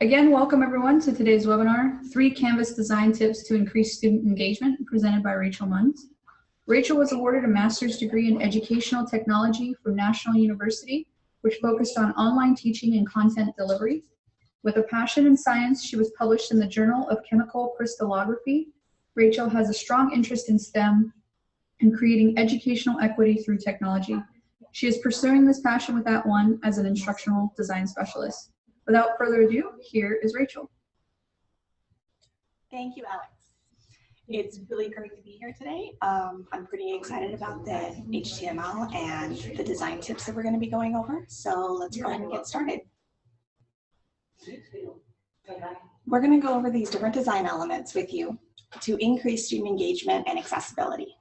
Again, welcome everyone to today's webinar, Three Canvas Design Tips to Increase Student Engagement, presented by Rachel Mundt. Rachel was awarded a master's degree in educational technology from National University, which focused on online teaching and content delivery. With a passion in science, she was published in the Journal of Chemical Crystallography. Rachel has a strong interest in STEM and creating educational equity through technology. She is pursuing this passion with that One as an instructional design specialist. Without further ado, here is Rachel. Thank you, Alex. It's really great to be here today. Um, I'm pretty excited about the HTML and the design tips that we're going to be going over. So let's go ahead and get started. We're going to go over these different design elements with you to increase student engagement and accessibility.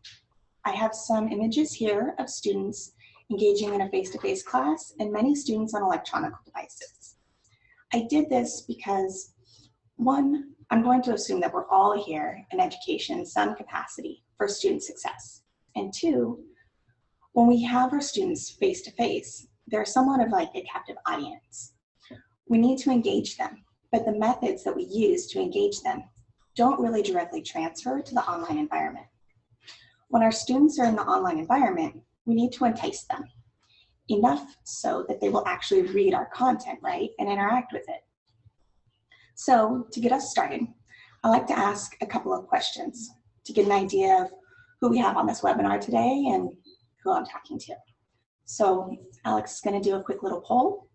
I have some images here of students engaging in a face-to-face -face class and many students on electronic devices. I did this because one, I'm going to assume that we're all here in education in some capacity for student success. And two, when we have our students face-to-face, -face, they're somewhat of like a captive audience. We need to engage them, but the methods that we use to engage them don't really directly transfer to the online environment. When our students are in the online environment, we need to entice them enough so that they will actually read our content, right, and interact with it. So to get us started, I'd like to ask a couple of questions to get an idea of who we have on this webinar today and who I'm talking to. So Alex is gonna do a quick little poll.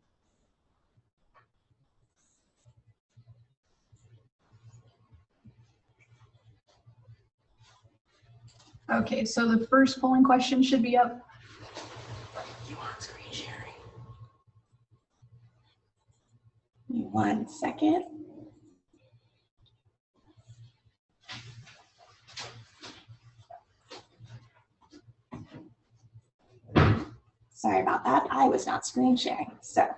Okay, so the first polling question should be up. You want screen sharing? One second. Sorry about that. I was not screen sharing. So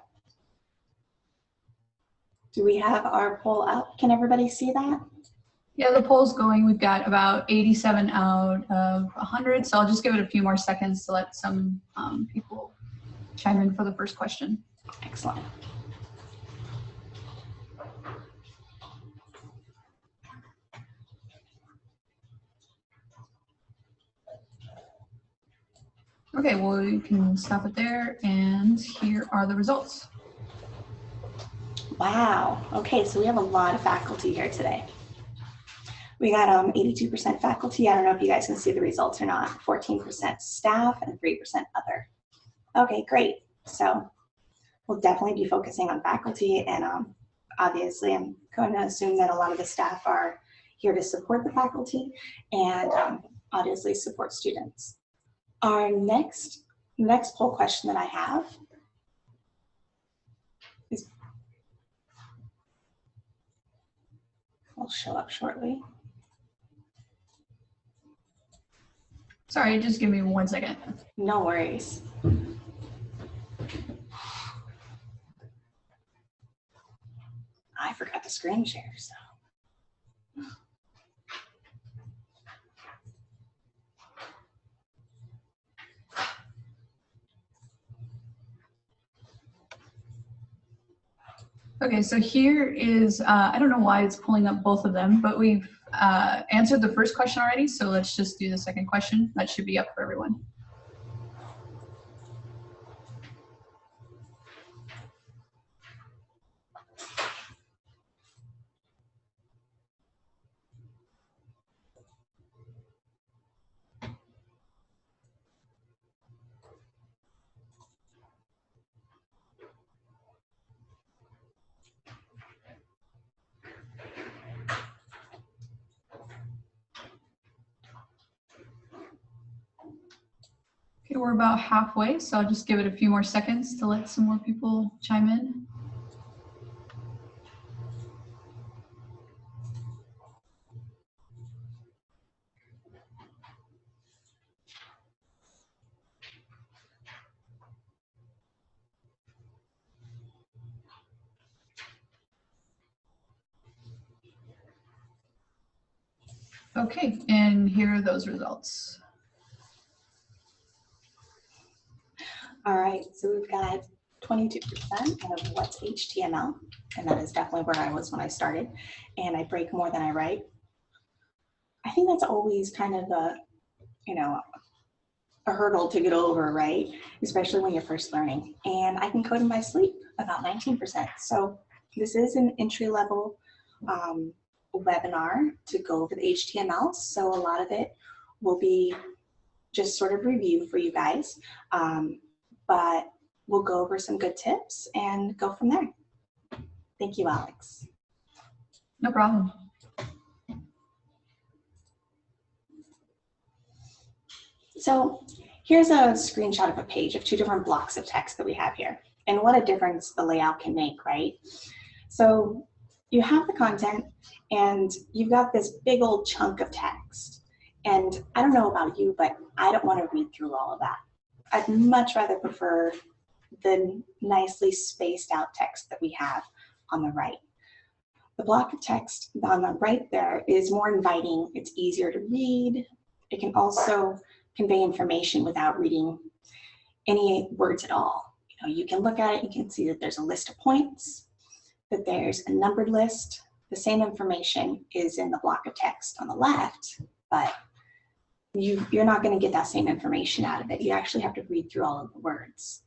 do we have our poll up? Can everybody see that? Yeah, the poll's going. We've got about 87 out of 100, so I'll just give it a few more seconds to let some um, people chime in for the first question. Excellent. Okay, well, you can stop it there, and here are the results. Wow. Okay, so we have a lot of faculty here today. We got 82% um, faculty. I don't know if you guys can see the results or not. 14% staff and 3% other. Okay, great. So we'll definitely be focusing on faculty and um, obviously I'm going to assume that a lot of the staff are here to support the faculty and um, obviously support students. Our next, next poll question that I have is, will show up shortly. Sorry, just give me one second. No worries. I forgot the screen share, so. Okay, so here is, uh, I don't know why it's pulling up both of them, but we've uh, answered the first question already, so let's just do the second question. That should be up for everyone. Okay, we're about halfway, so I'll just give it a few more seconds to let some more people chime in. Okay, and here are those results. All right, so we've got 22% of what's HTML, and that is definitely where I was when I started, and I break more than I write. I think that's always kind of a, you know, a hurdle to get over, right? Especially when you're first learning. And I can code in my sleep about 19%. So this is an entry level um, webinar to go over the HTML. So a lot of it will be just sort of review for you guys. Um, but we'll go over some good tips and go from there. Thank you, Alex. No problem. So here's a screenshot of a page of two different blocks of text that we have here. And what a difference the layout can make, right? So you have the content and you've got this big old chunk of text. And I don't know about you, but I don't want to read through all of that. I'd much rather prefer the nicely spaced out text that we have on the right. The block of text on the right there is more inviting. It's easier to read. It can also convey information without reading any words at all. You know, you can look at it, you can see that there's a list of points, that there's a numbered list. The same information is in the block of text on the left, but you, you're not gonna get that same information out of it. You actually have to read through all of the words.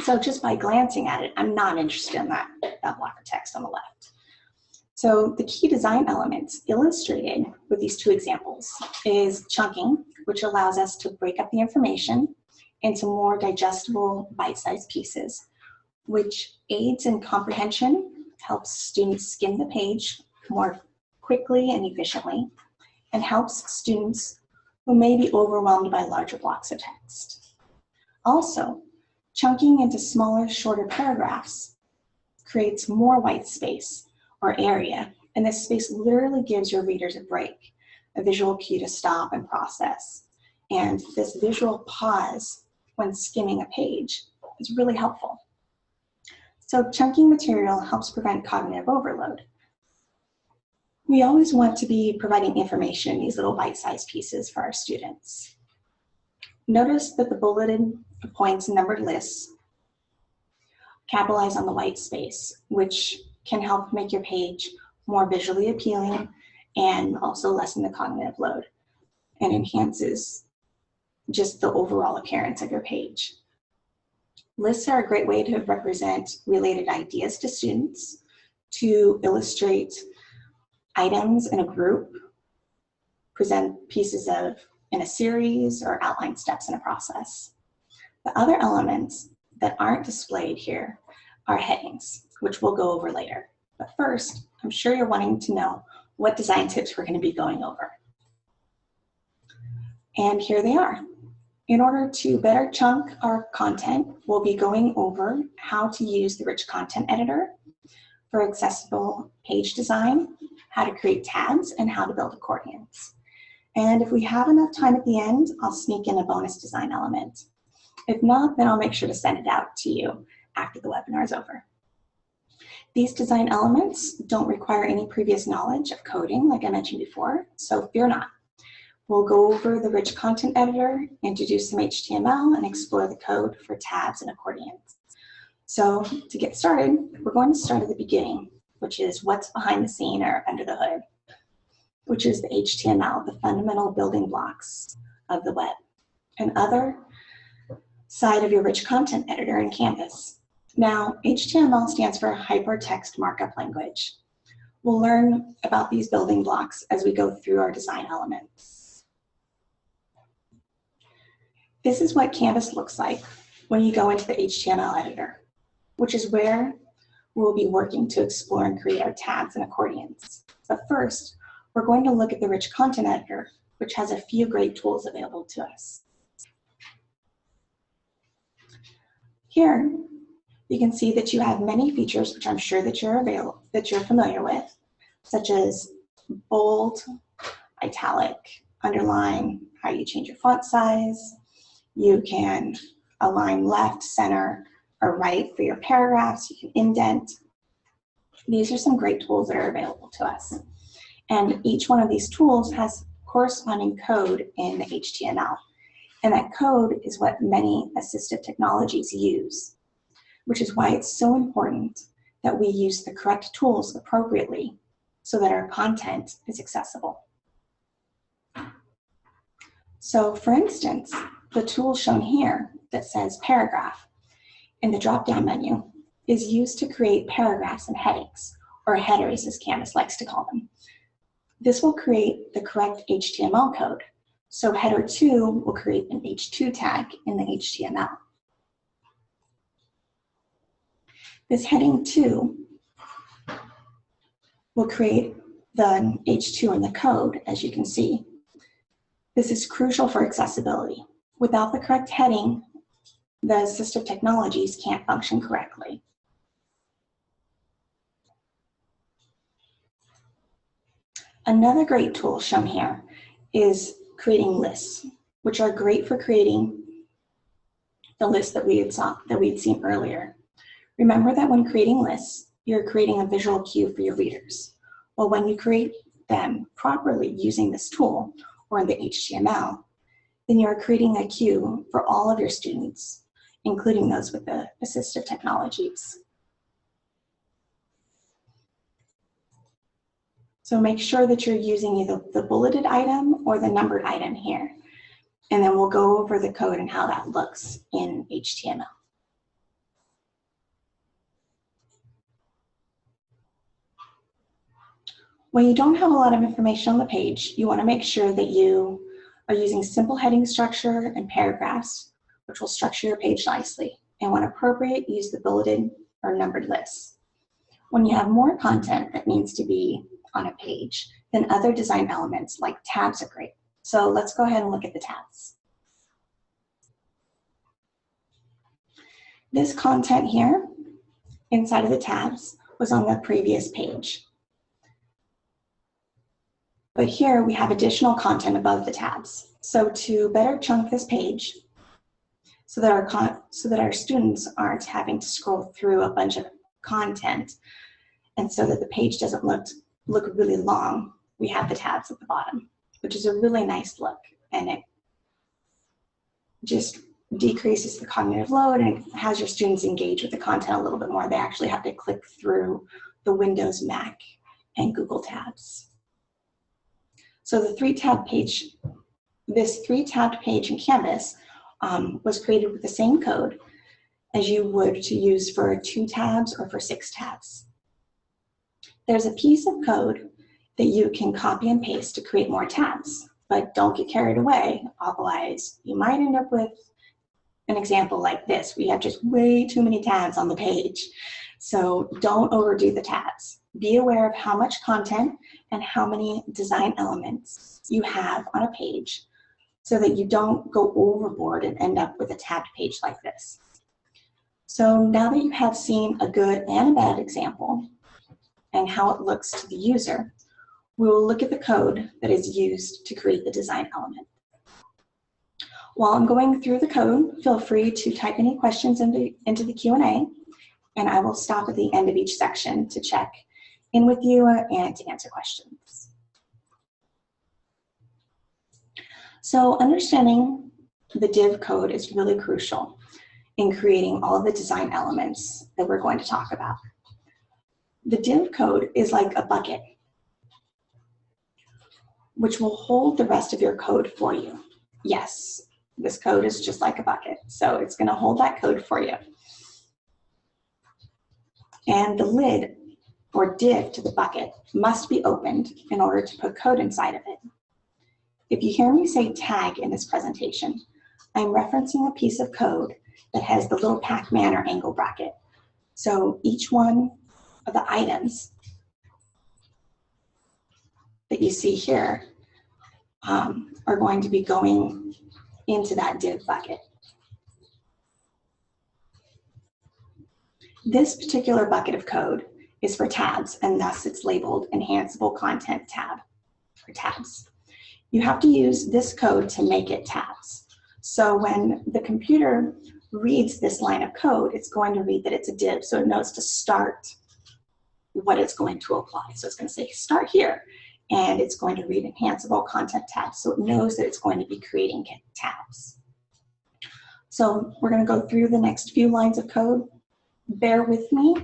So just by glancing at it, I'm not interested in that, that block of text on the left. So the key design elements illustrated with these two examples is chunking, which allows us to break up the information into more digestible bite-sized pieces, which aids in comprehension, helps students skim the page more quickly and efficiently, and helps students who may be overwhelmed by larger blocks of text. Also, chunking into smaller, shorter paragraphs creates more white space or area, and this space literally gives your readers a break, a visual cue to stop and process. And this visual pause when skimming a page is really helpful. So chunking material helps prevent cognitive overload. We always want to be providing information in these little bite-sized pieces for our students. Notice that the bulleted points numbered lists capitalize on the white space, which can help make your page more visually appealing and also lessen the cognitive load and enhances just the overall appearance of your page. Lists are a great way to represent related ideas to students, to illustrate items in a group, present pieces of in a series, or outline steps in a process. The other elements that aren't displayed here are headings, which we'll go over later. But first, I'm sure you're wanting to know what design tips we're going to be going over. And here they are. In order to better chunk our content, we'll be going over how to use the Rich Content Editor for accessible page design, how to create tabs, and how to build accordions. And if we have enough time at the end, I'll sneak in a bonus design element. If not, then I'll make sure to send it out to you after the webinar is over. These design elements don't require any previous knowledge of coding, like I mentioned before, so fear not. We'll go over the rich content editor, introduce some HTML, and explore the code for tabs and accordions. So to get started, we're going to start at the beginning, which is what's behind the scene or under the hood, which is the HTML, the fundamental building blocks of the web. And other side of your rich content editor in Canvas. Now, HTML stands for Hypertext Markup Language. We'll learn about these building blocks as we go through our design elements. This is what Canvas looks like when you go into the HTML editor, which is where we'll be working to explore and create our tabs and accordions. But first, we're going to look at the rich content editor, which has a few great tools available to us. Here, you can see that you have many features, which I'm sure that you're available, that you're familiar with, such as bold, italic, underline, how you change your font size, you can align left, center, or right for your paragraphs. You can indent. These are some great tools that are available to us. And each one of these tools has corresponding code in HTML. And that code is what many assistive technologies use. which is why it's so important that we use the correct tools appropriately so that our content is accessible. So for instance, the tool shown here that says paragraph in the drop-down menu is used to create paragraphs and headings, or headers as Canvas likes to call them. This will create the correct HTML code. So header 2 will create an H2 tag in the HTML. This heading 2 will create the H2 in the code, as you can see. This is crucial for accessibility. Without the correct heading, the assistive technologies can't function correctly. Another great tool shown here is creating lists, which are great for creating the list that we had saw that we had seen earlier. Remember that when creating lists, you're creating a visual cue for your readers. Well, when you create them properly using this tool or in the HTML, then you're creating a cue for all of your students, including those with the assistive technologies. So make sure that you're using either the bulleted item or the numbered item here. And then we'll go over the code and how that looks in HTML. When you don't have a lot of information on the page, you want to make sure that you are using simple heading structure and paragraphs, which will structure your page nicely. And when appropriate, use the bulleted or numbered lists. When you have more content that needs to be on a page, then other design elements like tabs are great. So let's go ahead and look at the tabs. This content here inside of the tabs was on the previous page. But here we have additional content above the tabs. So to better chunk this page, so that our, so that our students aren't having to scroll through a bunch of content, and so that the page doesn't look look really long, we have the tabs at the bottom, which is a really nice look. And it just decreases the cognitive load and has your students engage with the content a little bit more. They actually have to click through the Windows, Mac, and Google tabs. So the three tab page, this three tabbed page in Canvas um, was created with the same code as you would to use for two tabs or for six tabs. There's a piece of code that you can copy and paste to create more tabs, but don't get carried away. Otherwise, you might end up with an example like this. We have just way too many tabs on the page. So don't overdo the tabs. Be aware of how much content and how many design elements you have on a page so that you don't go overboard and end up with a tabbed page like this. So now that you have seen a good and a bad example, and how it looks to the user, we will look at the code that is used to create the design element. While I'm going through the code, feel free to type any questions into, into the Q&A, and I will stop at the end of each section to check in with you uh, and to answer questions. So understanding the div code is really crucial in creating all of the design elements that we're going to talk about. The div code is like a bucket, which will hold the rest of your code for you. Yes, this code is just like a bucket, so it's gonna hold that code for you. And the lid or div to the bucket must be opened in order to put code inside of it. If you hear me say tag in this presentation, I'm referencing a piece of code that has the little Pac-Man or angle bracket. So each one of the items that you see here um, are going to be going into that div bucket. This particular bucket of code is for tabs, and thus it's labeled Enhanceable Content tab, for tabs. You have to use this code to make it tabs. So when the computer reads this line of code, it's going to read that it's a div, so it knows to start what it's going to apply. So it's going to say start here and it's going to read enhanceable content tabs. So it knows that it's going to be creating tabs. So we're going to go through the next few lines of code bear with me.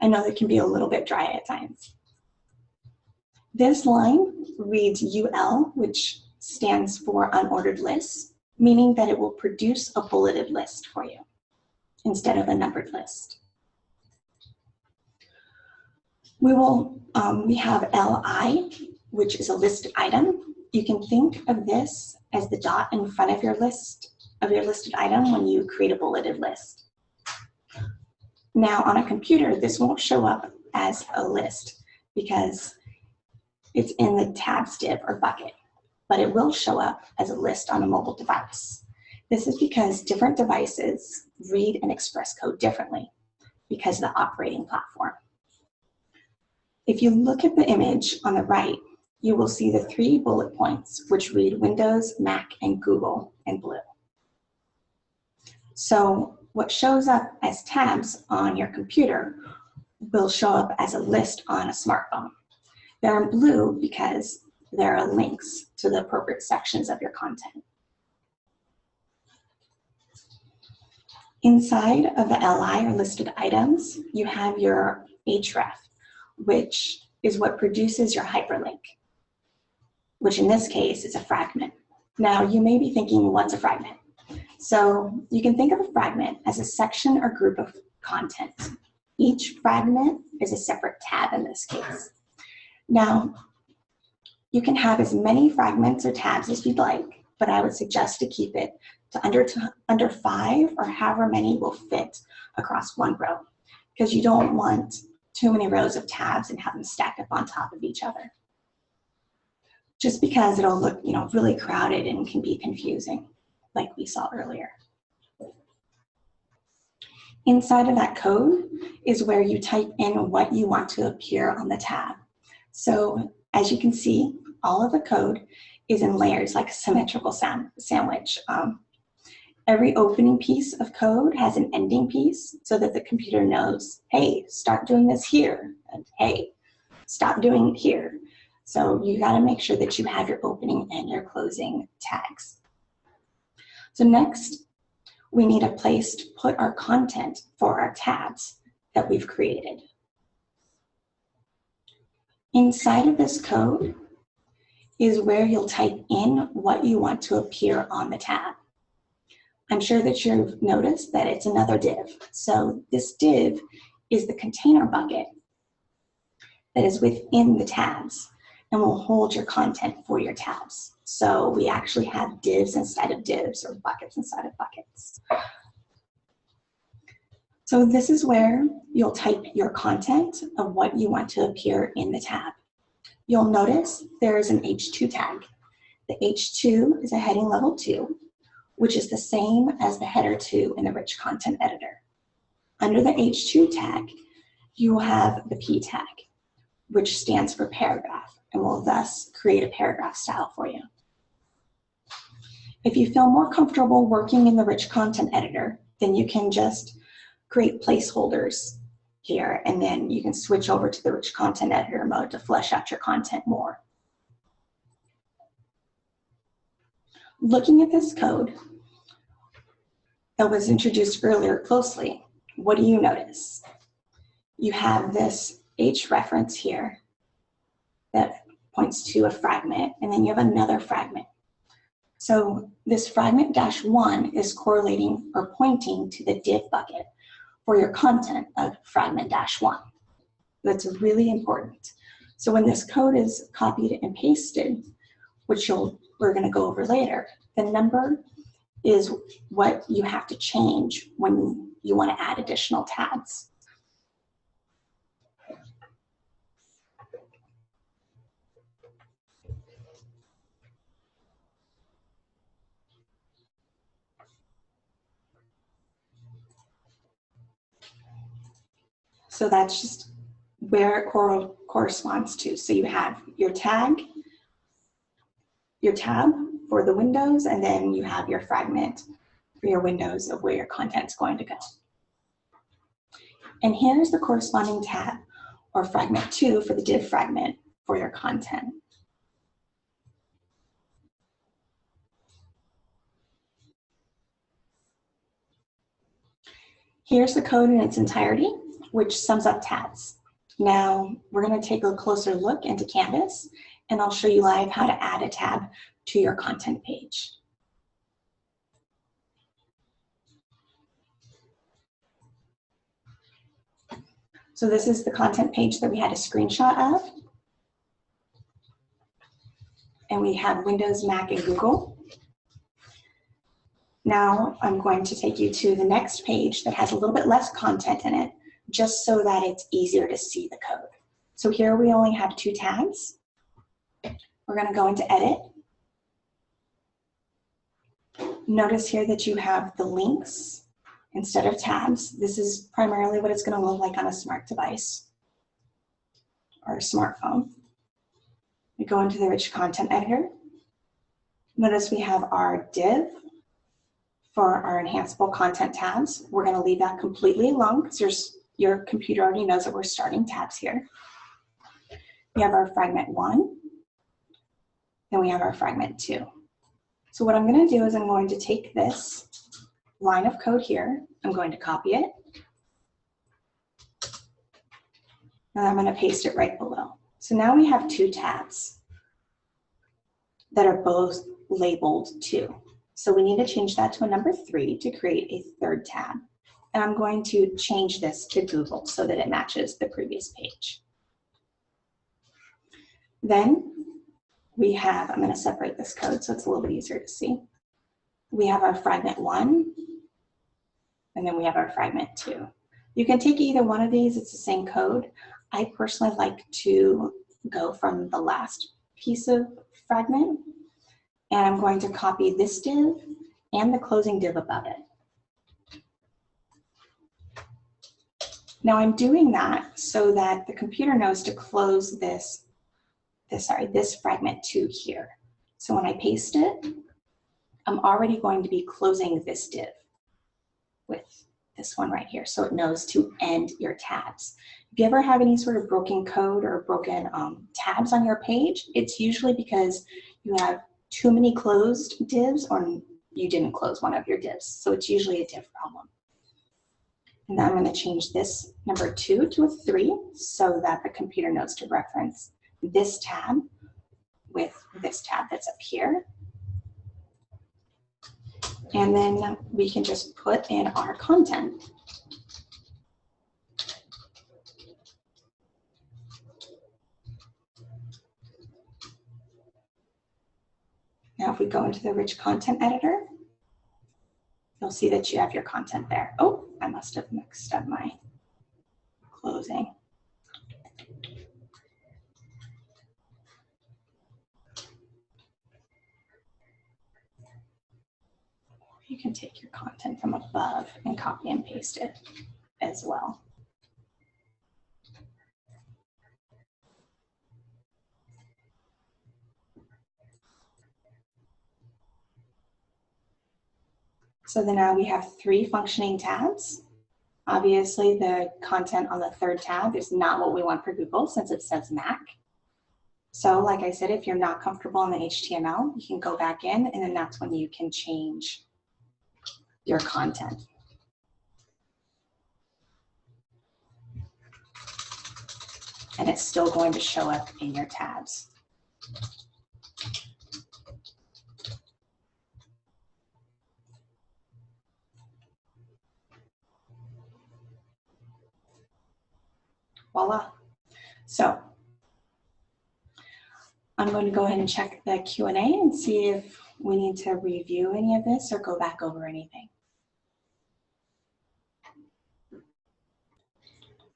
I know that can be a little bit dry at times. This line reads UL, which stands for unordered list, meaning that it will produce a bulleted list for you instead of a numbered list. We will, um, we have LI, which is a listed item. You can think of this as the dot in front of your list, of your listed item when you create a bulleted list. Now on a computer, this won't show up as a list because it's in the tabs div or bucket, but it will show up as a list on a mobile device. This is because different devices read and express code differently because of the operating platform. If you look at the image on the right, you will see the three bullet points which read Windows, Mac, and Google in blue. So what shows up as tabs on your computer will show up as a list on a smartphone. They're in blue because there are links to the appropriate sections of your content. Inside of the LI or listed items, you have your href, which is what produces your hyperlink, which in this case is a fragment. Now you may be thinking, what's a fragment? So you can think of a fragment as a section or group of content. Each fragment is a separate tab in this case. Now, you can have as many fragments or tabs as you'd like, but I would suggest to keep it to under, to under five or however many will fit across one row because you don't want too many rows of tabs and have them stack up on top of each other. Just because it'll look, you know, really crowded and can be confusing, like we saw earlier. Inside of that code is where you type in what you want to appear on the tab. So as you can see, all of the code is in layers like a symmetrical sandwich. Um, Every opening piece of code has an ending piece so that the computer knows, hey, start doing this here, and hey, stop doing it here. So you gotta make sure that you have your opening and your closing tags. So next, we need a place to put our content for our tabs that we've created. Inside of this code is where you'll type in what you want to appear on the tab. I'm sure that you've noticed that it's another div. So this div is the container bucket that is within the tabs and will hold your content for your tabs. So we actually have divs inside of divs or buckets inside of buckets. So this is where you'll type your content of what you want to appear in the tab. You'll notice there is an H2 tag. The H2 is a heading level 2 which is the same as the header 2 in the rich content editor. Under the H2 tag, you will have the P tag, which stands for paragraph, and will thus create a paragraph style for you. If you feel more comfortable working in the rich content editor, then you can just create placeholders here, and then you can switch over to the rich content editor mode to flesh out your content more. Looking at this code that was introduced earlier closely, what do you notice? You have this H reference here that points to a fragment, and then you have another fragment. So this fragment dash one is correlating or pointing to the div bucket for your content of fragment dash one. That's really important. So when this code is copied and pasted, which you'll we're going to go over later. The number is what you have to change when you want to add additional tabs. So that's just where it corresponds to. So you have your tag, your tab for the windows, and then you have your fragment for your windows of where your content is going to go. And here's the corresponding tab or fragment two for the div fragment for your content. Here's the code in its entirety, which sums up tabs. Now, we're going to take a closer look into Canvas, and I'll show you live how to add a tab to your content page. So this is the content page that we had a screenshot of. And we have Windows, Mac, and Google. Now I'm going to take you to the next page that has a little bit less content in it, just so that it's easier to see the code. So here we only have two tabs. We're going to go into Edit. Notice here that you have the links instead of tabs. This is primarily what it's going to look like on a smart device or a smartphone. We go into the rich content editor. Notice we have our div for our enhanceable content tabs. We're going to leave that completely alone because your computer already knows that we're starting tabs here. We have our fragment one, then we have our fragment two. So what I'm going to do is I'm going to take this line of code here. I'm going to copy it. And I'm going to paste it right below. So now we have two tabs that are both labeled two. So we need to change that to a number three to create a third tab. And I'm going to change this to Google so that it matches the previous page. Then we have, I'm going to separate this code so it's a little bit easier to see. We have our fragment one, and then we have our fragment two. You can take either one of these, it's the same code. I personally like to go from the last piece of fragment, and I'm going to copy this div and the closing div above it. Now I'm doing that so that the computer knows to close this, this sorry, this fragment two here. So when I paste it, I'm already going to be closing this div with this one right here. So it knows to end your tabs. If you ever have any sort of broken code or broken um, tabs on your page, it's usually because you have too many closed divs or you didn't close one of your divs. So it's usually a div problem. And then I'm going to change this number two to a three so that the computer knows to reference this tab with this tab that's up here. And then we can just put in our content. Now, if we go into the rich content editor, you'll see that you have your content there. Oh, I must have mixed up my closing. You can take your content from above and copy and paste it as well. So then now we have three functioning tabs. Obviously, the content on the third tab is not what we want for Google since it says Mac. So like I said, if you're not comfortable in the HTML, you can go back in and then that's when you can change your content. And it's still going to show up in your tabs. Voila. So I'm going to go ahead and check the Q&A and see if we need to review any of this or go back over anything.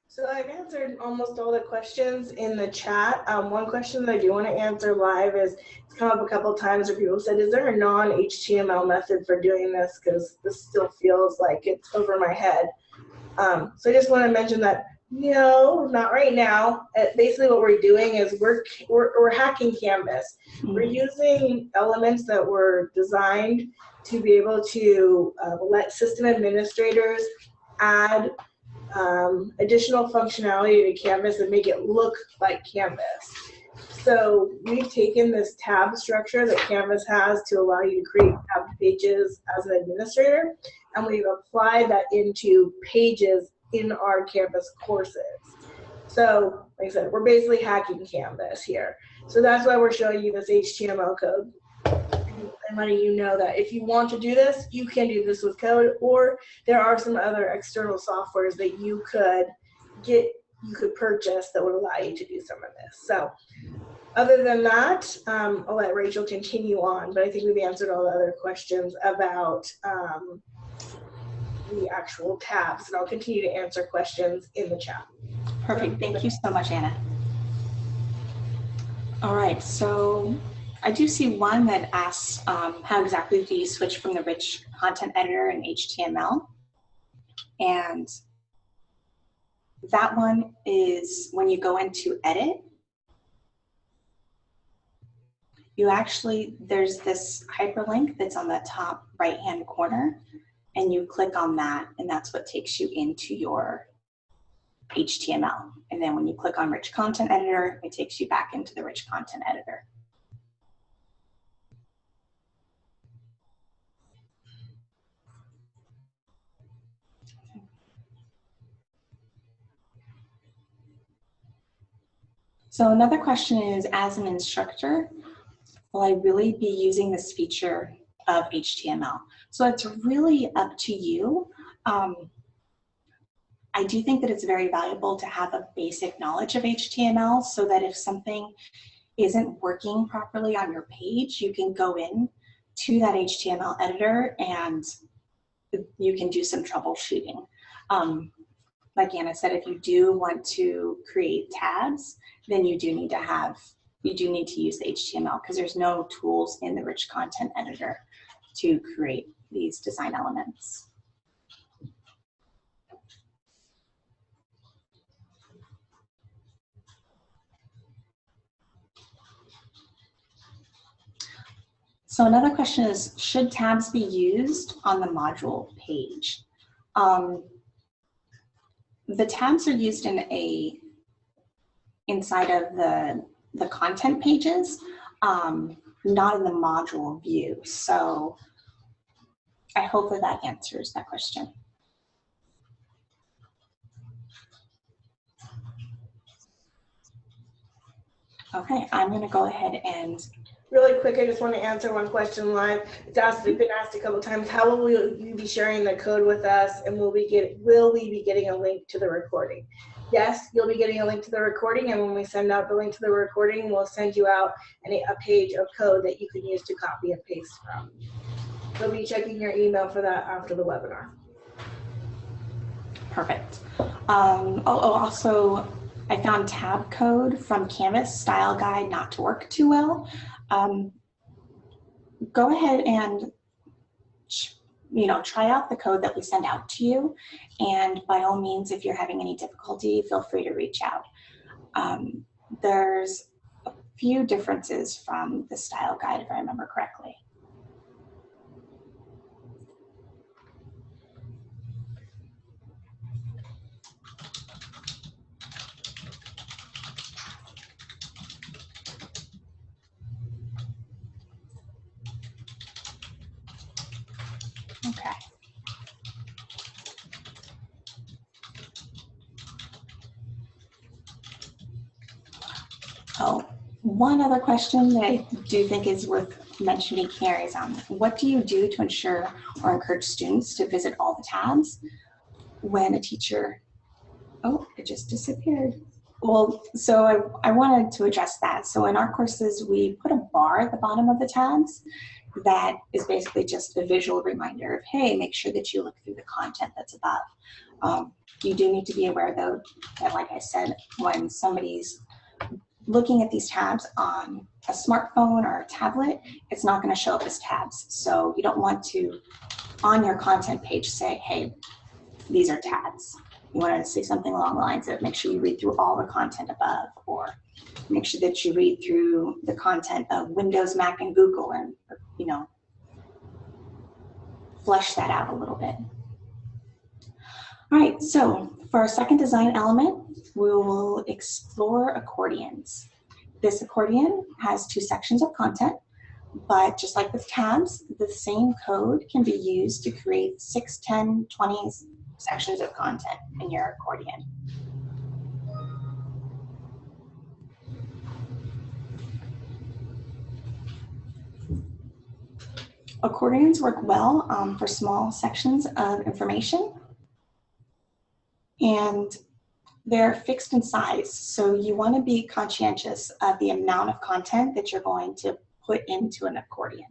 So I've answered almost all the questions in the chat. Um, one question that I do want to answer live is it's come up a couple times where people said, is there a non-HTML method for doing this? Because this still feels like it's over my head. Um, so I just want to mention that no, not right now. Uh, basically, what we're doing is we're, we're, we're hacking Canvas. Mm -hmm. We're using elements that were designed to be able to uh, let system administrators add um, additional functionality to Canvas and make it look like Canvas. So we've taken this tab structure that Canvas has to allow you to create tab pages as an administrator, and we've applied that into pages in our Canvas courses. So, like I said, we're basically hacking Canvas here. So that's why we're showing you this HTML code and letting you know that if you want to do this, you can do this with code, or there are some other external softwares that you could get, you could purchase that would allow you to do some of this. So other than that, um, I'll let Rachel continue on, but I think we've answered all the other questions about um, the actual tabs, and I'll continue to answer questions in the chat. Perfect. Thank you so much, Anna. All right, so I do see one that asks um, how exactly do you switch from the rich content editor in HTML? And that one is when you go into edit, you actually, there's this hyperlink that's on the top right-hand corner and you click on that and that's what takes you into your HTML. And then when you click on rich content editor, it takes you back into the rich content editor. So another question is, as an instructor, will I really be using this feature of HTML? So it's really up to you. Um, I do think that it's very valuable to have a basic knowledge of HTML so that if something isn't working properly on your page, you can go in to that HTML editor and you can do some troubleshooting. Um, like Anna said, if you do want to create tabs, then you do need to have, you do need to use the HTML because there's no tools in the rich content editor to create these design elements. So another question is, should tabs be used on the module page? Um, the tabs are used in a inside of the the content pages, um, not in the module view. So I hope that that answers that question. Okay, I'm going to go ahead and Really quick, I just want to answer one question live. It's asked, it's been asked a couple times. How will you be sharing the code with us, and will we get will we be getting a link to the recording? Yes, you'll be getting a link to the recording, and when we send out the link to the recording, we'll send you out a, a page of code that you can use to copy and paste from. You'll be checking your email for that after the webinar. Perfect. Um, oh, oh, also, I found tab code from Canvas style guide not to work too well um, go ahead and you know, try out the code that we send out to you. And by all means, if you're having any difficulty, feel free to reach out. Um, there's a few differences from the style guide, if I remember correctly. Okay. Oh, one other question that I do think is worth mentioning here is um, what do you do to ensure or encourage students to visit all the tabs when a teacher, oh, it just disappeared. Well, so I, I wanted to address that. So in our courses, we put a bar at the bottom of the tabs that is basically just a visual reminder of, hey, make sure that you look through the content that's above. Um, you do need to be aware though that like I said, when somebody's looking at these tabs on a smartphone or a tablet, it's not gonna show up as tabs. So you don't want to, on your content page, say, hey, these are tabs. You wanna say something along the lines of make sure you read through all the content above or make sure that you read through the content of Windows, Mac, and Google and, you know, flesh that out a little bit. All right, so for our second design element, we will explore accordions. This accordion has two sections of content. But just like with tabs, the same code can be used to create 6, 10, 20 sections of content in your accordion. Accordions work well um, for small sections of information. And they're fixed in size, so you want to be conscientious of the amount of content that you're going to put into an accordion.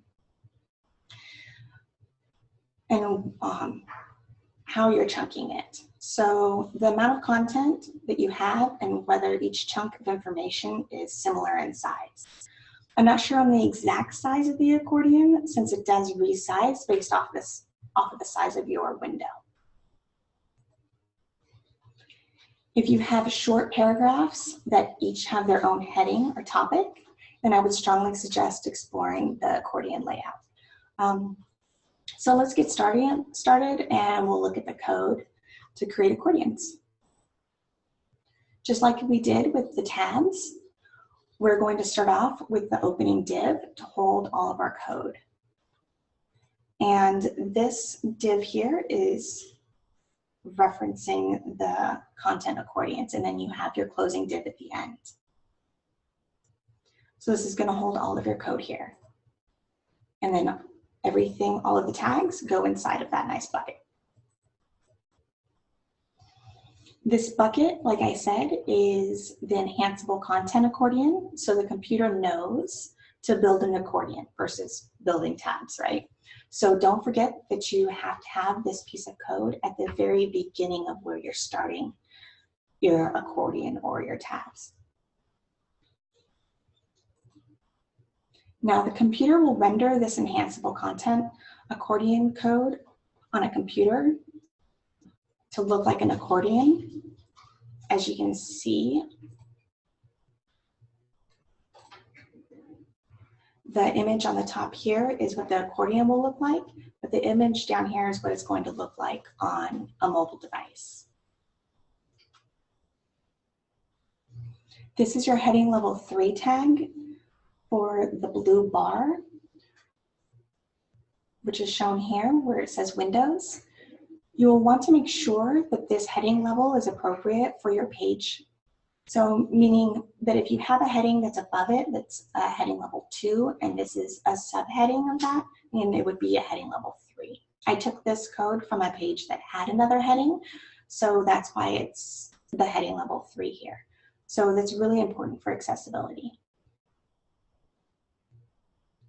And um, how you're chunking it. So the amount of content that you have and whether each chunk of information is similar in size. I'm not sure on the exact size of the accordion since it does resize based off this off of the size of your window. If you have short paragraphs that each have their own heading or topic, then I would strongly suggest exploring the accordion layout. Um, so let's get started, started and we'll look at the code to create accordions. Just like we did with the tabs, we're going to start off with the opening div to hold all of our code. And this div here is referencing the content accordions, and then you have your closing div at the end. So this is gonna hold all of your code here. And then everything, all of the tags go inside of that nice bucket. This bucket, like I said, is the enhanceable content accordion. So the computer knows to build an accordion versus building tabs, right? So don't forget that you have to have this piece of code at the very beginning of where you're starting your accordion or your tabs. Now the computer will render this enhanceable content accordion code on a computer to look like an accordion. As you can see, the image on the top here is what the accordion will look like, but the image down here is what it's going to look like on a mobile device. This is your heading level three tag for the blue bar, which is shown here where it says Windows. You will want to make sure that this heading level is appropriate for your page so meaning that if you have a heading that's above it, that's a heading level two, and this is a subheading of that, then it would be a heading level three. I took this code from a page that had another heading, so that's why it's the heading level three here. So that's really important for accessibility.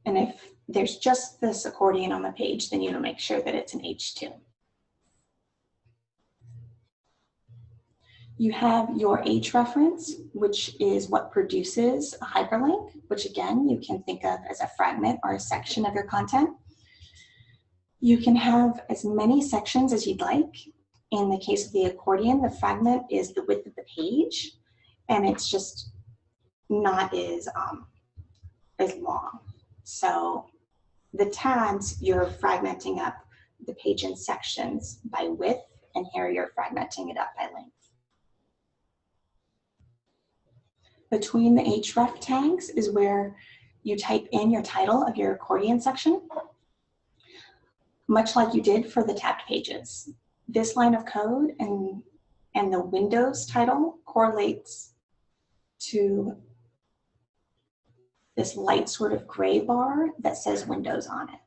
And if there's just this accordion on the page, then you will make sure that it's an H2. You have your H reference, which is what produces a hyperlink, which again, you can think of as a fragment or a section of your content. You can have as many sections as you'd like. In the case of the accordion, the fragment is the width of the page, and it's just not as, um, as long. So the tabs, you're fragmenting up the page in sections by width, and here you're fragmenting it up by length. Between the href tags is where you type in your title of your accordion section, much like you did for the tabbed pages. This line of code and, and the Windows title correlates to this light sort of gray bar that says Windows on it.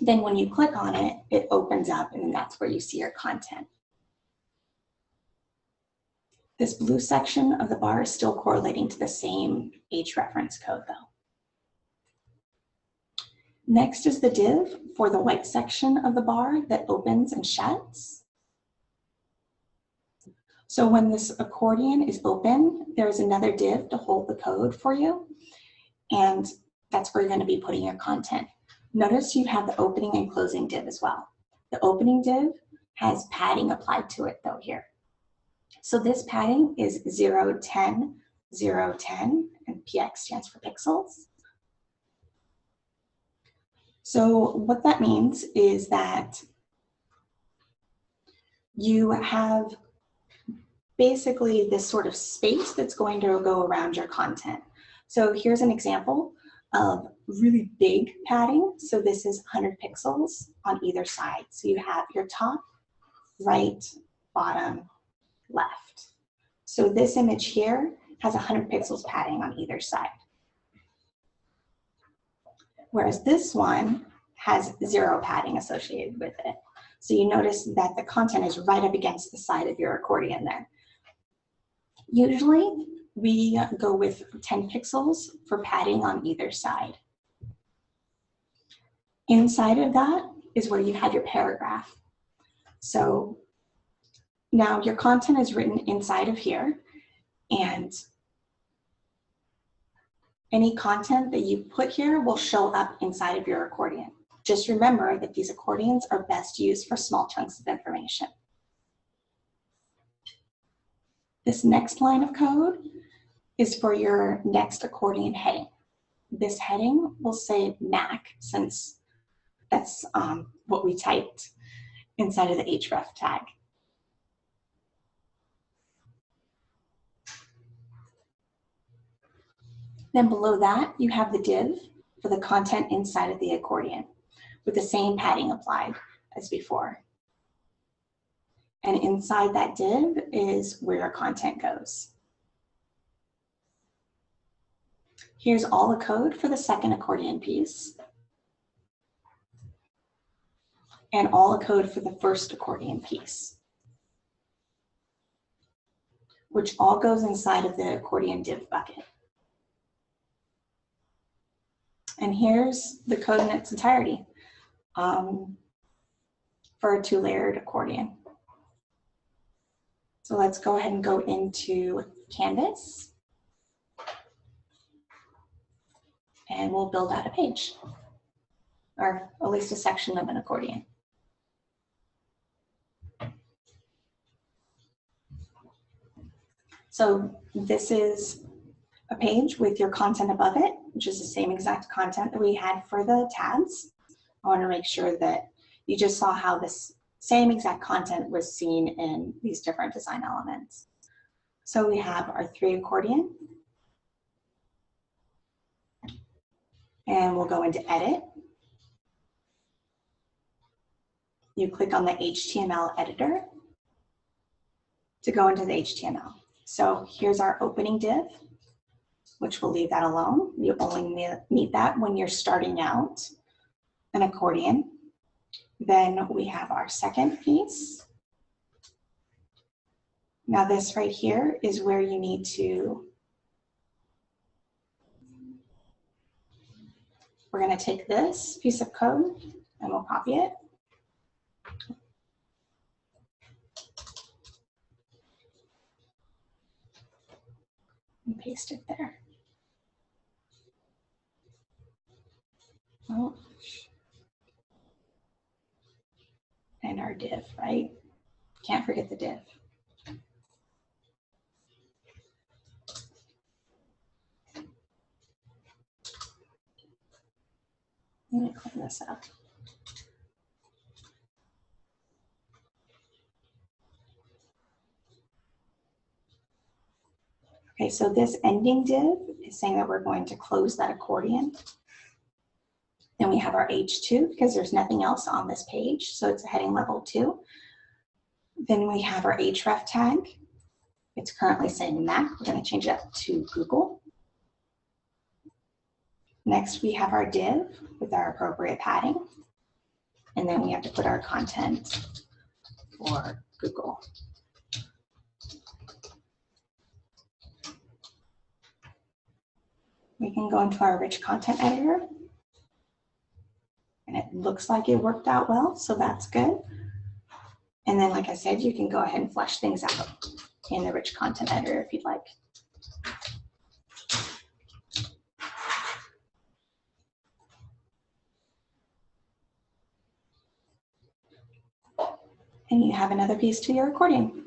Then when you click on it, it opens up and that's where you see your content. This blue section of the bar is still correlating to the same H reference code though. Next is the div for the white section of the bar that opens and shuts. So when this accordion is open, there's another div to hold the code for you. And that's where you're gonna be putting your content. Notice you have the opening and closing div as well. The opening div has padding applied to it though here. So this padding is 0, 10, 0, 10, and PX stands for pixels. So what that means is that you have basically this sort of space that's going to go around your content. So here's an example of really big padding. So this is 100 pixels on either side. So you have your top, right, bottom, left. So this image here has 100 pixels padding on either side. Whereas this one has zero padding associated with it. So you notice that the content is right up against the side of your accordion there. Usually we go with 10 pixels for padding on either side. Inside of that is where you have your paragraph. So now your content is written inside of here and any content that you put here will show up inside of your accordion. Just remember that these accordions are best used for small chunks of information. This next line of code is for your next accordion heading. This heading will say MAC since that's um, what we typed inside of the href tag. Then below that, you have the div for the content inside of the accordion with the same padding applied as before. And inside that div is where your content goes. Here's all the code for the second accordion piece. And all the code for the first accordion piece. Which all goes inside of the accordion div bucket. And here's the code in its entirety um, for a two-layered accordion. So let's go ahead and go into Canvas. And we'll build out a page, or at least a section of an accordion. So this is a page with your content above it, which is the same exact content that we had for the tabs. I want to make sure that you just saw how this same exact content was seen in these different design elements. So we have our three accordion. And we'll go into edit. You click on the HTML editor to go into the HTML. So here's our opening div which we'll leave that alone. You only need that when you're starting out an accordion. Then we have our second piece. Now this right here is where you need to, we're gonna take this piece of code and we'll copy it. And paste it there. Oh. And our div, right? Can't forget the div. Let me clean this up. Okay, so this ending div is saying that we're going to close that accordion. Then we have our H2 because there's nothing else on this page, so it's a heading level two. Then we have our href tag. It's currently saying Mac. We're going to change that to Google. Next, we have our div with our appropriate padding. And then we have to put our content for Google. We can go into our rich content editor it looks like it worked out well, so that's good. And then, like I said, you can go ahead and flesh things out in the rich content editor if you'd like. And you have another piece to your accordion.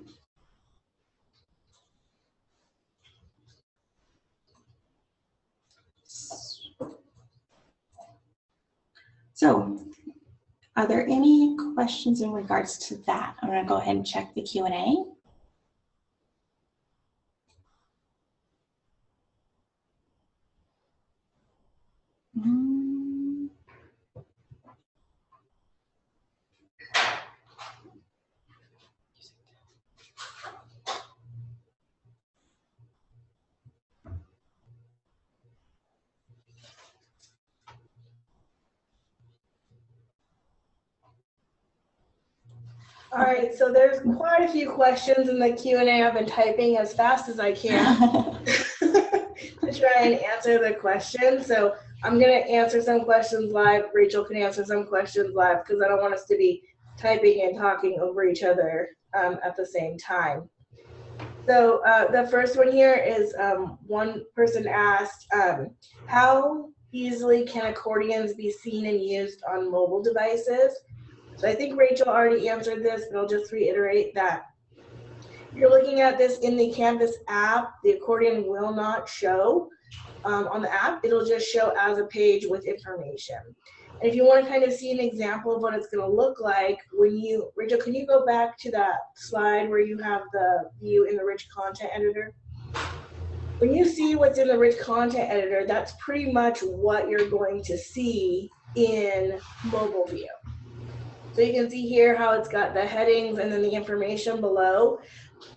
So are there any questions in regards to that? I'm going to go ahead and check the Q&A. All right, so there's quite a few questions in the Q and A. I've been typing as fast as I can to try and answer the questions. So I'm gonna answer some questions live. Rachel can answer some questions live because I don't want us to be typing and talking over each other um, at the same time. So uh, the first one here is um, one person asked, um, how easily can accordions be seen and used on mobile devices? So I think Rachel already answered this, but I'll just reiterate that you're looking at this in the Canvas app, the accordion will not show um, on the app. It'll just show as a page with information. And if you want to kind of see an example of what it's going to look like when you, Rachel, can you go back to that slide where you have the view in the rich content editor? When you see what's in the rich content editor, that's pretty much what you're going to see in mobile view. So you can see here how it's got the headings and then the information below.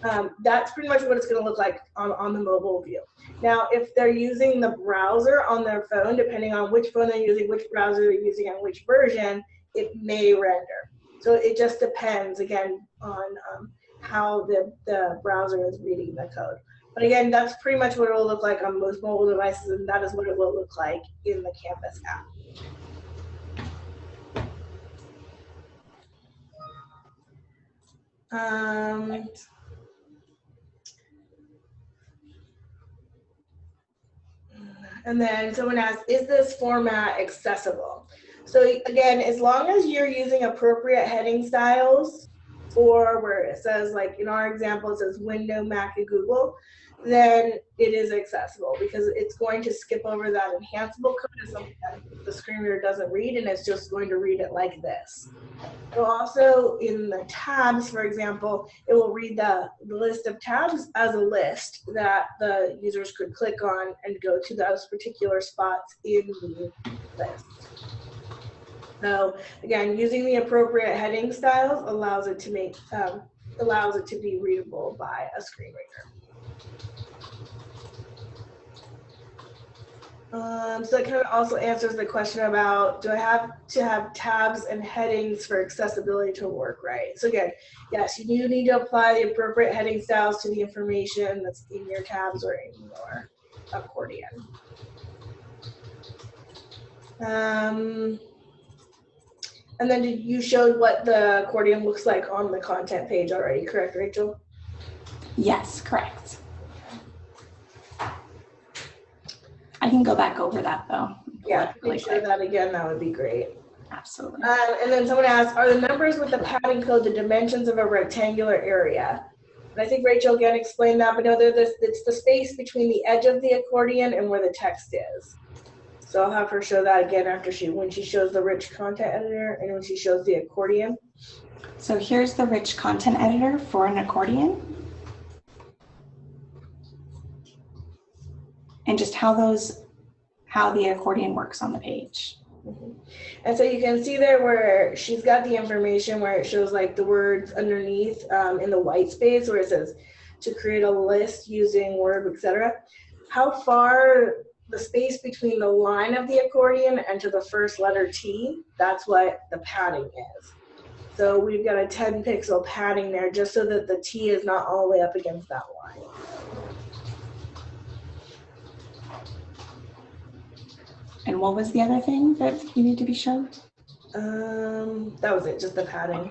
Um, that's pretty much what it's going to look like on, on the mobile view. Now, if they're using the browser on their phone, depending on which phone they're using, which browser they're using, and which version, it may render. So it just depends, again, on um, how the, the browser is reading the code. But again, that's pretty much what it will look like on most mobile devices, and that is what it will look like in the Canvas app. Um, and then someone asked, is this format accessible? So again, as long as you're using appropriate heading styles or where it says like in our example, it says window, Mac, and Google, then it is accessible because it's going to skip over that enhanceable code as something that the screen reader doesn't read and it's just going to read it like this. It'll also, in the tabs, for example, it will read the, the list of tabs as a list that the users could click on and go to those particular spots in the list. So again, using the appropriate heading styles allows it to make um, allows it to be readable by a screen reader. Um, so that kind of also answers the question about, do I have to have tabs and headings for accessibility to work right? So again, yes, you do need to apply the appropriate heading styles to the information that's in your tabs or in your accordion. Um, and then you showed what the accordion looks like on the content page already, correct, Rachel? Yes, correct. I can go back over that though. Yeah, really show that again, that would be great. Absolutely. Um, and then someone asked, are the numbers with the padding code the dimensions of a rectangular area? And I think Rachel again explained that, but no, they're the, it's the space between the edge of the accordion and where the text is. So I'll have her show that again after she, when she shows the rich content editor and when she shows the accordion. So here's the rich content editor for an accordion. And just how those, how the accordion works on the page. And so you can see there where she's got the information where it shows like the words underneath um, in the white space where it says to create a list using Word, etc. How far the space between the line of the accordion and to the first letter T, that's what the padding is. So we've got a 10 pixel padding there just so that the T is not all the way up against that line. And what was the other thing that you need to be shown? Um, that was it, just the padding.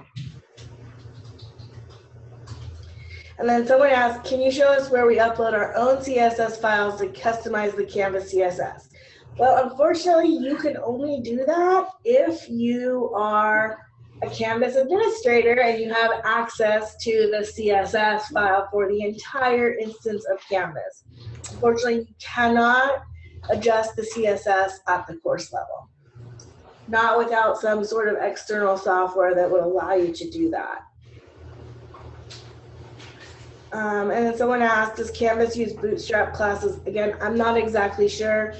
And then someone asked, can you show us where we upload our own CSS files to customize the Canvas CSS? Well, unfortunately, you can only do that if you are a Canvas administrator and you have access to the CSS file for the entire instance of Canvas. Unfortunately, you cannot adjust the CSS at the course level. Not without some sort of external software that would allow you to do that. Um, and then someone asked, does Canvas use Bootstrap classes? Again, I'm not exactly sure.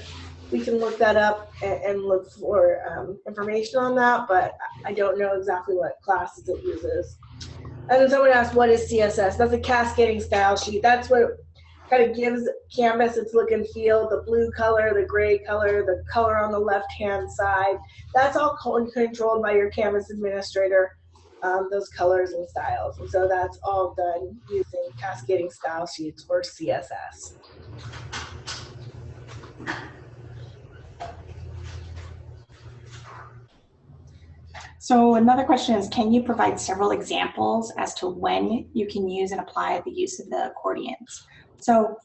we can look that up and, and look for um, information on that, but I don't know exactly what classes it uses. And then someone asked, what is CSS? That's a cascading style sheet. That's what kind of gives Canvas its look and feel, the blue color, the gray color, the color on the left-hand side. That's all controlled by your Canvas administrator, um, those colors and styles. And so that's all done using cascading style sheets or CSS. So another question is, can you provide several examples as to when you can use and apply the use of the accordions? So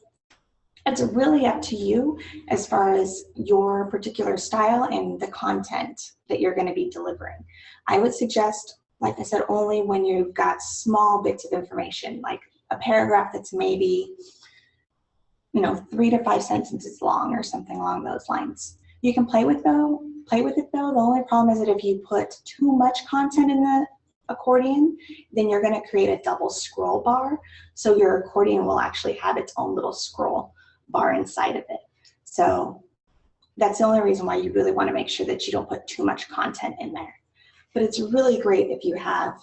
it's really up to you as far as your particular style and the content that you're going to be delivering. I would suggest, like I said, only when you've got small bits of information, like a paragraph that's maybe, you know, three to five sentences long or something along those lines. You can play with though, play with it though. The only problem is that if you put too much content in the accordion, then you're going to create a double scroll bar. So your accordion will actually have its own little scroll bar inside of it. So that's the only reason why you really want to make sure that you don't put too much content in there. But it's really great if you have,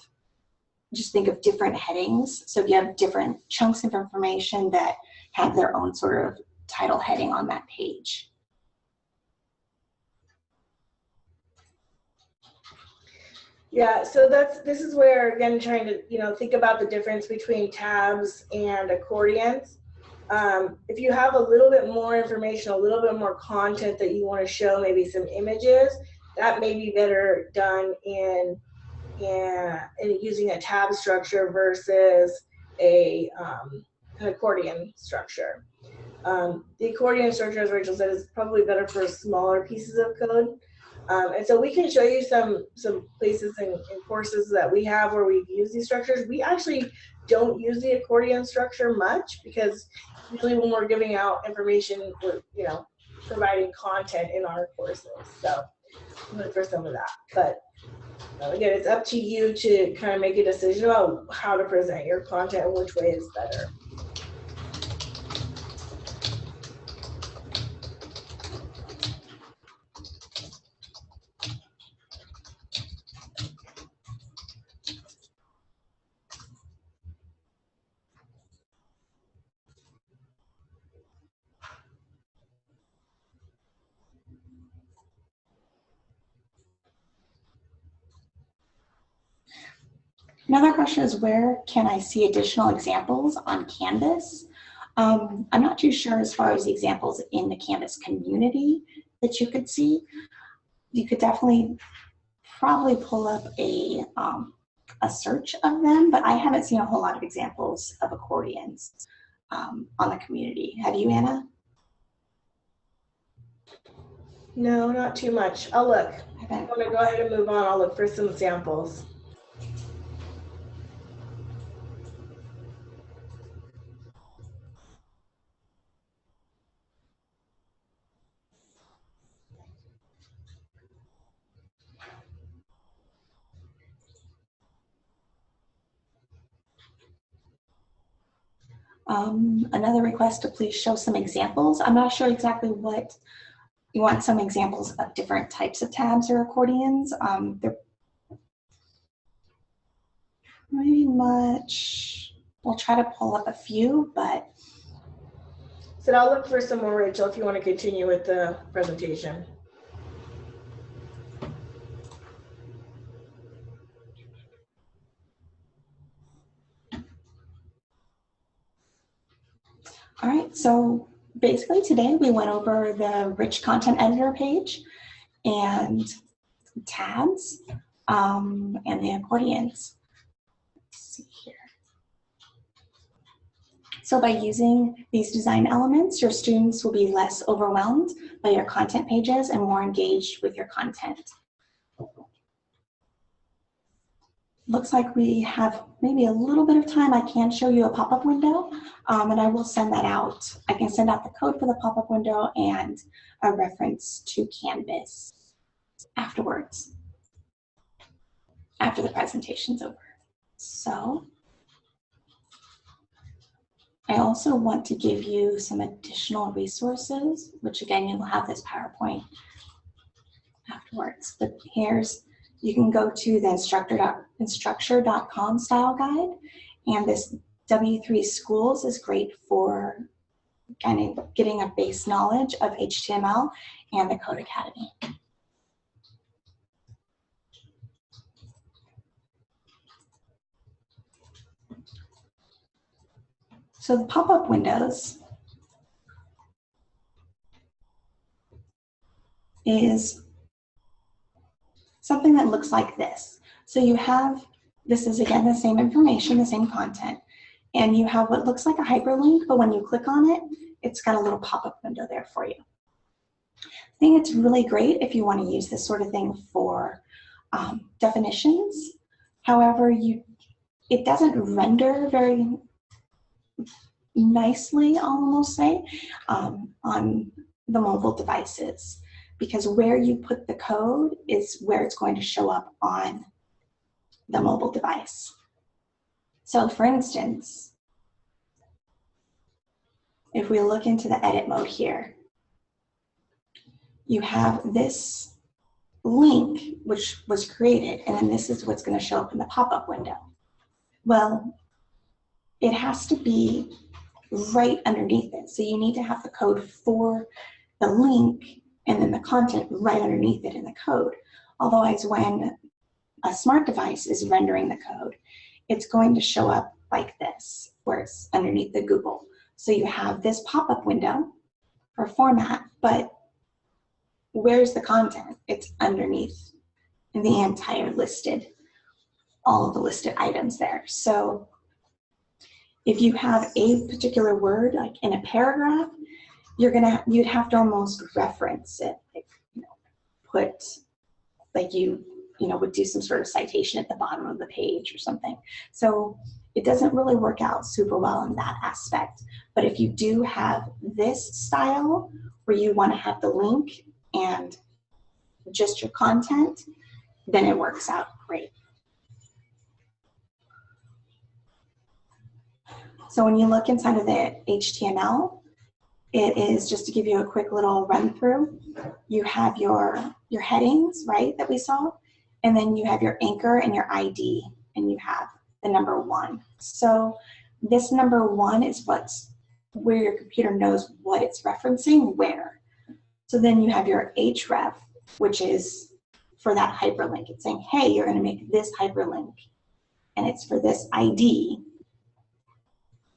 just think of different headings. So if you have different chunks of information that have their own sort of title heading on that page. Yeah, so that's this is where again trying to you know think about the difference between tabs and accordions. Um, if you have a little bit more information, a little bit more content that you want to show, maybe some images, that may be better done in in, in using a tab structure versus a um, an accordion structure. Um, the accordion structure, as Rachel said, is probably better for smaller pieces of code. Um, and so we can show you some some places and, and courses that we have where we use these structures. We actually don't use the accordion structure much because really when we're giving out information, we're you know providing content in our courses. So look for some of that. But again, it's up to you to kind of make a decision about how to present your content and which way is better. Another question is where can I see additional examples on Canvas? Um, I'm not too sure as far as the examples in the Canvas community that you could see. You could definitely probably pull up a, um, a search of them, but I haven't seen a whole lot of examples of accordions um, on the community. Have you, Anna? No, not too much. I'll look. I I'm gonna go ahead and move on. I'll look for some samples. Um, another request to please show some examples. I'm not sure exactly what you want some examples of different types of tabs or accordions. Um, they're pretty much, we'll try to pull up a few, but So I'll look for some more, Rachel, if you want to continue with the presentation. all right. So basically today we went over the rich content editor page and tabs um, and the accordions. Let's see here. So by using these design elements, your students will be less overwhelmed by your content pages and more engaged with your content. Looks like we have maybe a little bit of time. I can show you a pop-up window um, and I will send that out. I can send out the code for the pop-up window and a reference to Canvas afterwards, after the presentation's over. So I also want to give you some additional resources, which again, you'll have this PowerPoint afterwards. But here's, you can go to the instructor dot- instructure.com style guide. And this W3 Schools is great for kind of getting a base knowledge of HTML and the Codecademy. So the pop-up windows is something that looks like this. So you have, this is again the same information, the same content, and you have what looks like a hyperlink, but when you click on it, it's got a little pop-up window there for you. I think it's really great if you want to use this sort of thing for um, definitions. However, you it doesn't render very nicely, I'll almost say, um, on the mobile devices because where you put the code is where it's going to show up on the mobile device. So for instance, if we look into the edit mode here, you have this link which was created and then this is what's going to show up in the pop-up window. Well, it has to be right underneath it. So you need to have the code for the link and then the content right underneath it in the code. Otherwise, when a smart device is rendering the code, it's going to show up like this, where it's underneath the Google. So you have this pop-up window for format, but where's the content? It's underneath the entire listed, all of the listed items there. So if you have a particular word, like in a paragraph, you're gonna, you'd have to almost reference it, like, you know, put, like you, you know, would do some sort of citation at the bottom of the page or something. So it doesn't really work out super well in that aspect. But if you do have this style where you wanna have the link and just your content, then it works out great. So when you look inside of the HTML, it is just to give you a quick little run through. You have your, your headings, right, that we saw, and then you have your anchor and your ID, and you have the number one. So this number one is what's where your computer knows what it's referencing where. So then you have your href, which is for that hyperlink. It's saying, hey, you're going to make this hyperlink, and it's for this ID.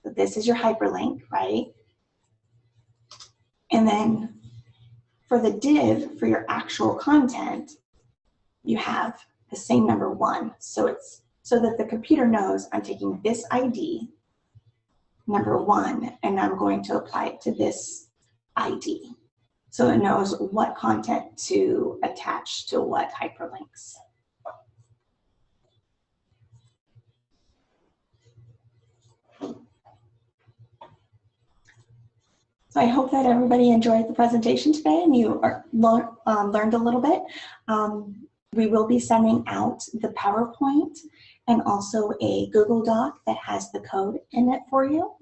So this is your hyperlink, right? And then for the div, for your actual content, you have the same number one. So it's so that the computer knows I'm taking this ID, number one, and I'm going to apply it to this ID. So it knows what content to attach to what hyperlinks. So I hope that everybody enjoyed the presentation today and you are, um, learned a little bit. Um, we will be sending out the PowerPoint and also a Google Doc that has the code in it for you.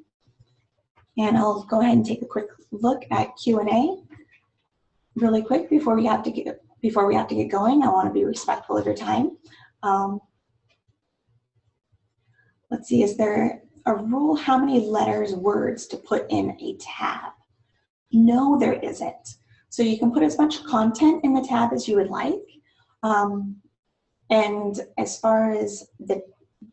And I'll go ahead and take a quick look at Q&A really quick before we have to get before we have to get going. I want to be respectful of your time. Um, let's see, is there a rule how many letters, words to put in a tab? No, there isn't. So you can put as much content in the tab as you would like. Um, and as far as the,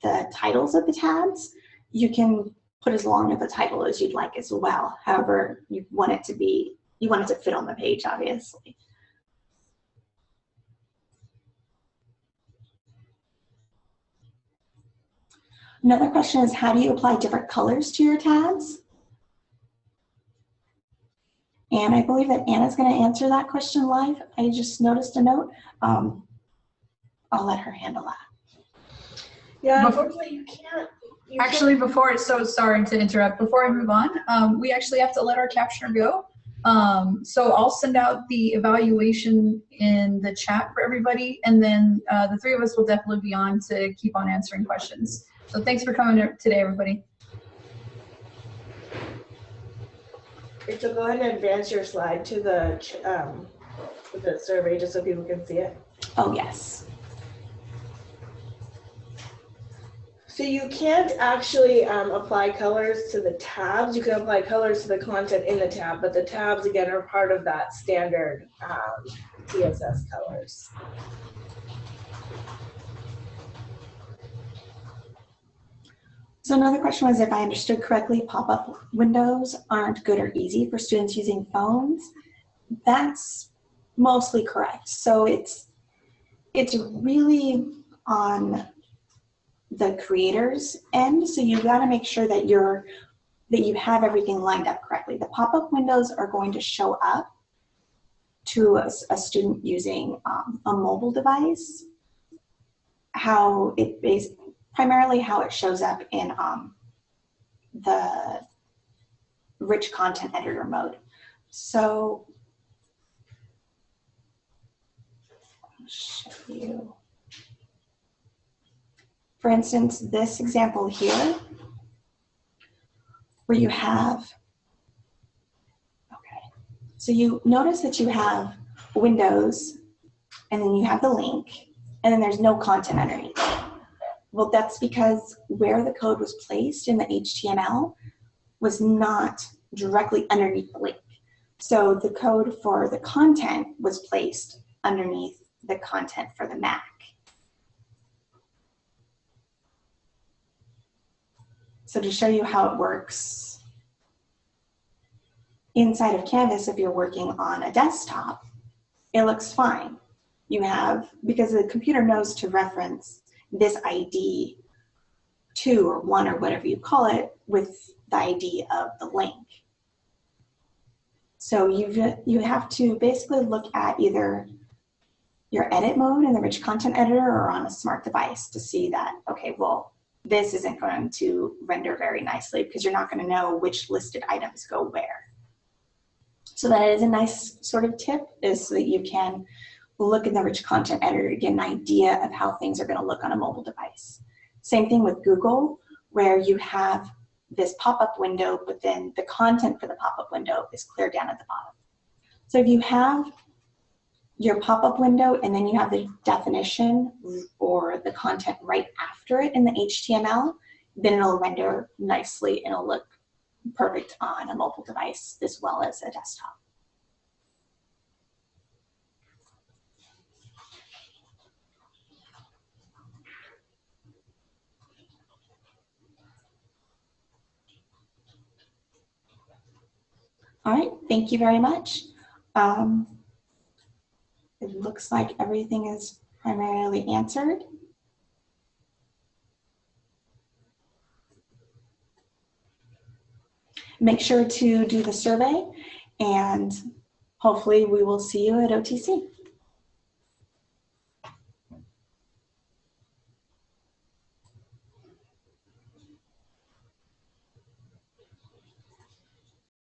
the titles of the tabs, you can put as long of a title as you'd like as well. However, you want it to be, you want it to fit on the page, obviously. Another question is how do you apply different colors to your tabs? And I believe that Anna's going to answer that question live. I just noticed a note. Um, I'll let her handle that. Yeah, Bef- unfortunately, you can't. You Actually, before, so sorry to interrupt, before I move on, um, we actually have to let our captioner go. Um, so I'll send out the evaluation in the chat for everybody, and then uh, the three of us will definitely be on to keep on answering questions. So thanks for coming today, everybody. Rachel, go ahead and advance your slide to the, um, the survey, just so people can see it. Oh, yes. So you can't actually um, apply colors to the tabs. You can apply colors to the content in the tab, but the tabs again are part of that standard um, CSS colors. So another question was if I understood correctly, pop-up windows aren't good or easy for students using phones. That's mostly correct. So it's it's really on the creator's end. So you've got to make sure that you're that you have everything lined up correctly. The pop-up windows are going to show up to a, a student using um, a mobile device. How it bas primarily how it shows up in um, the rich content editor mode. So show you. For instance, this example here, where you have, okay, so you notice that you have Windows, and then you have the link, and then there's no content underneath. Well, that's because where the code was placed in the HTML was not directly underneath the link. So the code for the content was placed underneath the content for the Mac. So to show you how it works, inside of Canvas, if you're working on a desktop, it looks fine. You have, because the computer knows to reference this ID two or one or whatever you call it with the ID of the link. So you you have to basically look at either your edit mode in the rich content editor or on a smart device to see that, okay, well, this isn't going to render very nicely because you're not going to know which listed items go where. So that is a nice sort of tip is so that you can look in the rich content editor to get an idea of how things are going to look on a mobile device. Same thing with Google, where you have this pop-up window, but then the content for the pop-up window is clear down at the bottom. So if you have your pop-up window and then you have the definition or the content right after it in the HTML, then it'll render nicely and it'll look perfect on a mobile device as well as a desktop. All right, thank you very much. Um, it looks like everything is primarily answered. Make sure to do the survey and hopefully we will see you at OTC.